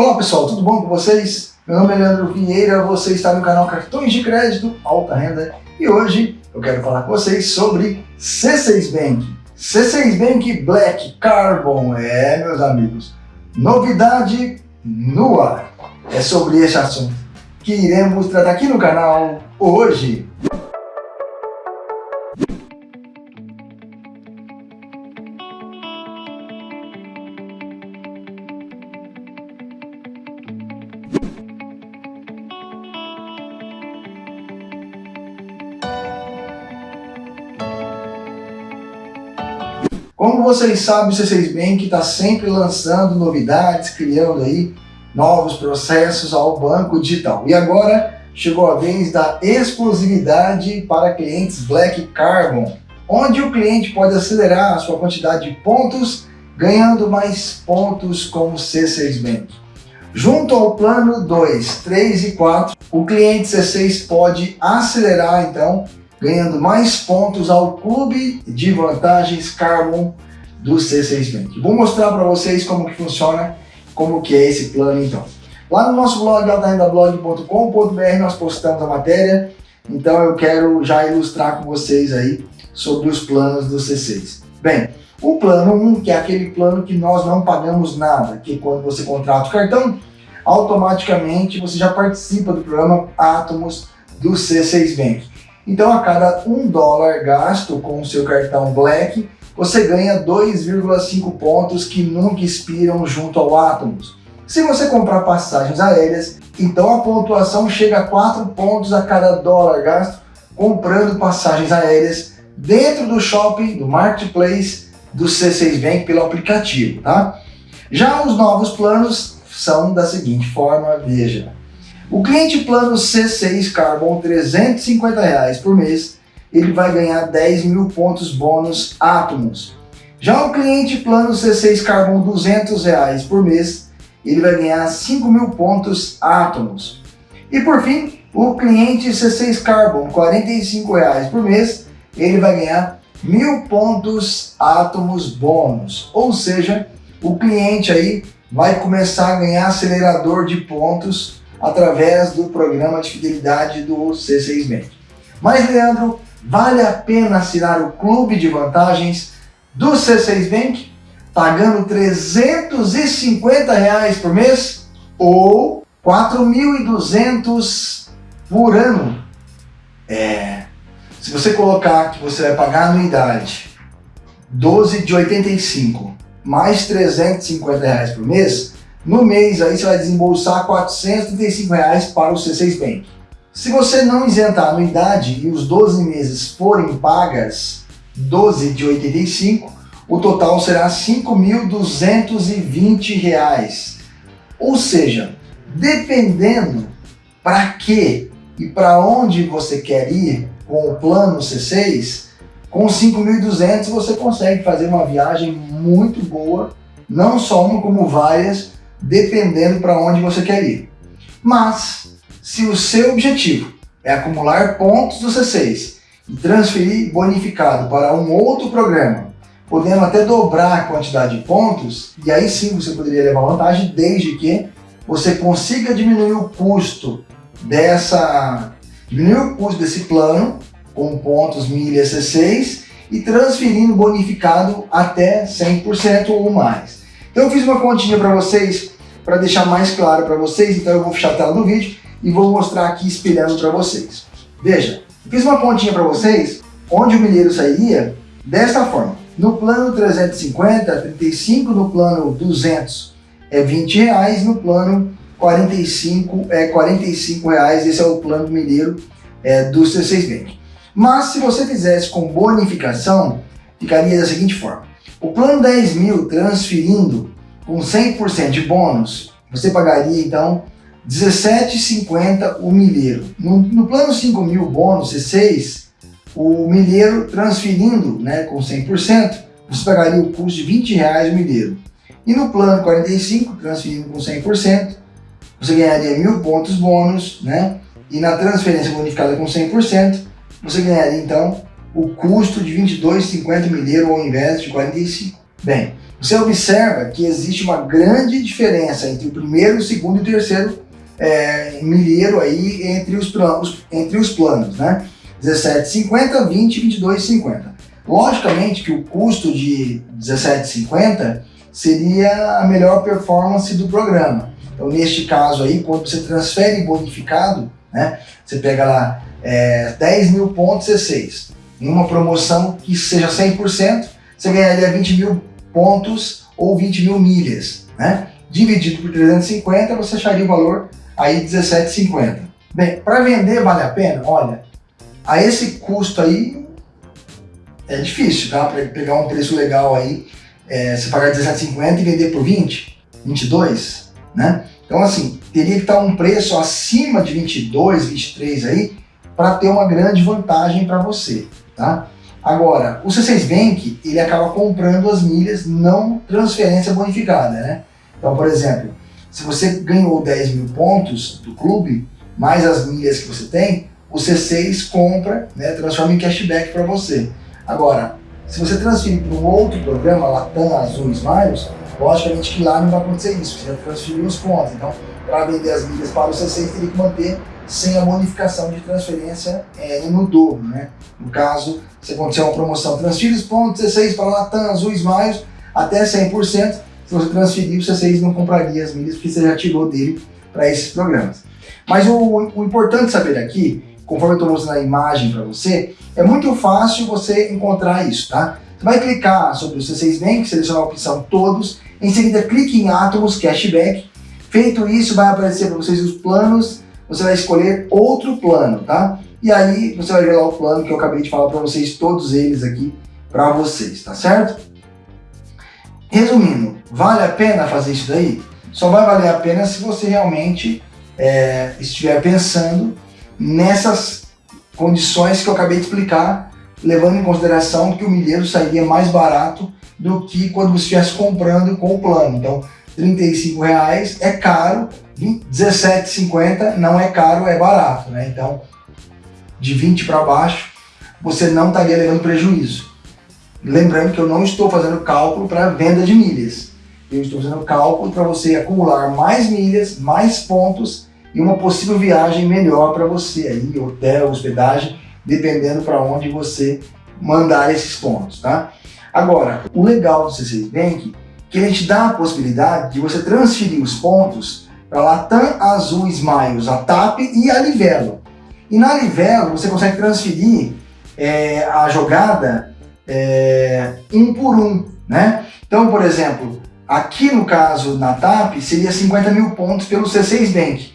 Olá pessoal, tudo bom com vocês? Meu nome é Leandro Vieira, você está no canal Cartões de Crédito Alta Renda e hoje eu quero falar com vocês sobre C6 Bank. C6 Bank Black Carbon, é meus amigos, novidade no ar. É sobre esse assunto que iremos tratar aqui no canal hoje. Como vocês sabem, o C6 Bank está sempre lançando novidades, criando aí novos processos ao banco digital. E agora chegou a vez da exclusividade para clientes Black Carbon, onde o cliente pode acelerar a sua quantidade de pontos, ganhando mais pontos com o C6 Bank. Junto ao plano 2, 3 e 4, o cliente C6 pode acelerar então ganhando mais pontos ao clube de vantagens Carbon do C6 Bank. Vou mostrar para vocês como que funciona, como que é esse plano então. Lá no nosso blog, altarendablog.com.br, nós postamos a matéria, então eu quero já ilustrar com vocês aí sobre os planos do C6. Bem, o plano 1, que é aquele plano que nós não pagamos nada, que quando você contrata o cartão, automaticamente você já participa do programa Atomos do C6 Bank. Então, a cada um dólar gasto com o seu cartão Black, você ganha 2,5 pontos que nunca expiram junto ao Atomos. Se você comprar passagens aéreas, então a pontuação chega a 4 pontos a cada dólar gasto comprando passagens aéreas dentro do shopping, do marketplace do C6 Bank pelo aplicativo, tá? Já os novos planos são da seguinte forma, veja. O cliente plano C6 Carbon 350 reais por mês, ele vai ganhar 10 mil pontos bônus átomos. Já o cliente plano C6 Carbon 200 reais por mês, ele vai ganhar 5 mil pontos átomos. E por fim, o cliente C6 Carbon 45 reais por mês, ele vai ganhar mil pontos átomos bônus. Ou seja, o cliente aí vai começar a ganhar acelerador de pontos através do programa de fidelidade do C6 Bank. Mas, Leandro, vale a pena assinar o clube de vantagens do C6 Bank pagando 350 reais por mês ou 4.200 por ano? É, se você colocar que você vai pagar anuidade 12 de 85 mais 350 reais por mês, no mês aí você vai desembolsar 435 reais para o C6 Bank. Se você não isentar a anuidade e os 12 meses forem pagas 12 de 85, o total será 5.220 reais. Ou seja, dependendo para que e para onde você quer ir com o plano C6, com 5.200 você consegue fazer uma viagem muito boa, não só uma como várias, dependendo para onde você quer ir. Mas, se o seu objetivo é acumular pontos do C6 e transferir bonificado para um outro programa, podendo até dobrar a quantidade de pontos, e aí sim você poderia levar vantagem, desde que você consiga diminuir o custo dessa diminuir o custo desse plano com pontos milhas C6 e transferindo bonificado até 100% ou mais. Então eu fiz uma continha para vocês, para deixar mais claro para vocês, então eu vou fechar a tela do vídeo e vou mostrar aqui espelhando para vocês. Veja, fiz uma continha para vocês, onde o milheiro sairia desta forma. No plano 350, 35, no plano 200 é 20 reais, no plano 45 é 45 reais, esse é o plano milheiro é, do C6 Bank. Mas se você fizesse com bonificação, ficaria da seguinte forma. O plano 10 mil transferindo com 100% de bônus, você pagaria então 17,50 o milheiro. No, no plano 5 mil bônus C6, o milheiro transferindo né, com 100%, você pagaria o custo de 20 reais o milheiro. E no plano 45, transferindo com 100%, você ganharia mil pontos bônus, né? E na transferência bonificada com 100%, você ganharia então o custo de 22,50 milheiro ao invés de 45. Bem, você observa que existe uma grande diferença entre o primeiro, o segundo e o terceiro é, milheiro aí entre os planos, entre os planos, né? 17,50, 20, 22,50. Logicamente que o custo de 17,50 seria a melhor performance do programa. Então, neste caso aí, quando você transfere bonificado, né, você pega lá é, 10 mil pontos C6, em uma promoção que seja 100%, você ganharia 20 mil pontos ou 20 mil milhas, né? Dividido por 350, você acharia o valor aí 17,50. Bem, para vender vale a pena? Olha, a esse custo aí é difícil, tá? Para pegar um preço legal aí, é, você pagar 17,50 e vender por 20, 22, né? Então assim, teria que estar um preço acima de 22, 23 aí, para ter uma grande vantagem para você, tá? Agora, o C6 Bank, ele acaba comprando as milhas não transferência bonificada, né? Então, por exemplo, se você ganhou 10 mil pontos do clube, mais as milhas que você tem, o C6 compra, né, transforma em cashback para você. Agora, se você transferir para um outro programa, Latam, Azul, Smiles, logicamente que lá não vai acontecer isso, você já transferiu os pontos. Então, para vender as milhas para o C6, teria que manter sem a bonificação de transferência é, no dobro. Né? No caso, se acontecer uma promoção, transfira os pontos C6 para Latam, Azul, Smiles, até 100%, se você transferir, o C6 não compraria as milhas, porque você já tirou dele para esses programas. Mas o, o importante saber aqui conforme eu estou mostrando a imagem para você, é muito fácil você encontrar isso, tá? Você vai clicar sobre o C6 Bank, selecionar a opção Todos, em seguida clique em Atomos Cashback. Feito isso, vai aparecer para vocês os planos, você vai escolher outro plano, tá? E aí você vai ver lá o plano que eu acabei de falar para vocês, todos eles aqui para vocês, tá certo? Resumindo, vale a pena fazer isso daí? Só vai valer a pena se você realmente é, estiver pensando nessas condições que eu acabei de explicar, levando em consideração que o milheiro sairia mais barato do que quando você estivesse comprando com o plano. Então, R$ reais é caro, R$17,50 não é caro, é barato. Né? Então, de 20 para baixo, você não estaria levando prejuízo. Lembrando que eu não estou fazendo cálculo para venda de milhas. Eu estou fazendo cálculo para você acumular mais milhas, mais pontos e uma possível viagem melhor para você aí, hotel, hospedagem, dependendo para onde você mandar esses pontos, tá? Agora, o legal do C6 Bank é que ele te dá a possibilidade de você transferir os pontos para Latam, Azul, Smiles, a TAP e a Livelo. E na Livelo você consegue transferir é, a jogada é, um por um, né? Então, por exemplo, aqui no caso na TAP seria 50 mil pontos pelo C6 Bank.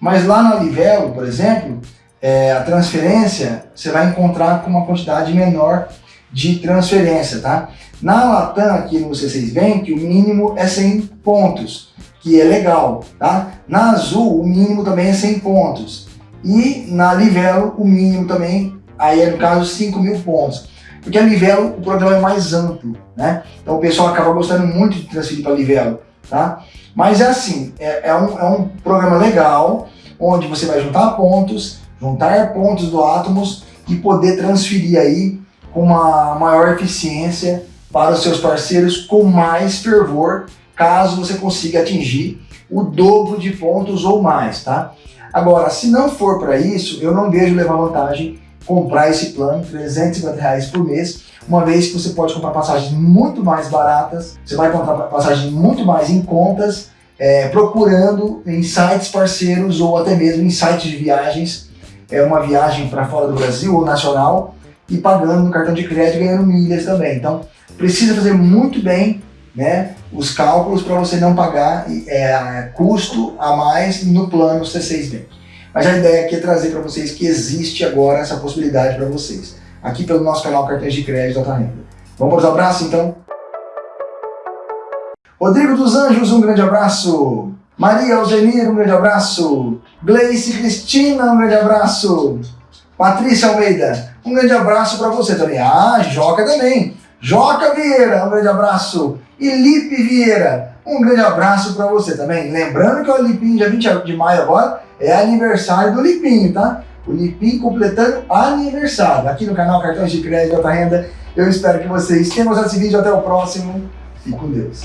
Mas lá na Livelo, por exemplo, é, a transferência você vai encontrar com uma quantidade menor de transferência, tá? Na Latam, aqui no C6 Bank, o mínimo é 100 pontos, que é legal, tá? Na Azul, o mínimo também é 100 pontos. E na Livelo, o mínimo também, aí é no caso 5 mil pontos. Porque a Livelo, o programa é mais amplo, né? Então o pessoal acaba gostando muito de transferir para Livelo, tá? Mas é assim, é, é, um, é um programa legal, onde você vai juntar pontos, juntar pontos do Atomos e poder transferir aí com uma maior eficiência para os seus parceiros com mais fervor, caso você consiga atingir o dobro de pontos ou mais, tá? Agora, se não for para isso, eu não vejo levar vantagem comprar esse plano, 350 reais por mês, uma vez que você pode comprar passagens muito mais baratas, você vai comprar passagens muito mais em contas, é, procurando em sites parceiros ou até mesmo em sites de viagens, é uma viagem para fora do Brasil ou nacional, e pagando no cartão de crédito ganhando milhas também. Então, precisa fazer muito bem né, os cálculos para você não pagar é, custo a mais no plano C6 Bank. Mas a ideia aqui é trazer para vocês que existe agora essa possibilidade para vocês, aqui pelo nosso canal Cartões de Crédito Alta Renda. Vamos para os abraços então? Rodrigo dos Anjos, um grande abraço. Maria Algenir, um grande abraço. Gleice Cristina, um grande abraço. Patrícia Almeida, um grande abraço para você também. Ah, Joca também. Joca Vieira, um grande abraço. E Lipe Vieira, um grande abraço para você também. Lembrando que o Lipinho, dia 20 de maio agora, é aniversário do Lipinho, tá? O Lipinho completando aniversário. Aqui no canal Cartões de Crédito Alta Renda. Eu espero que vocês tenham gostado desse vídeo. Até o próximo. Fique com Deus.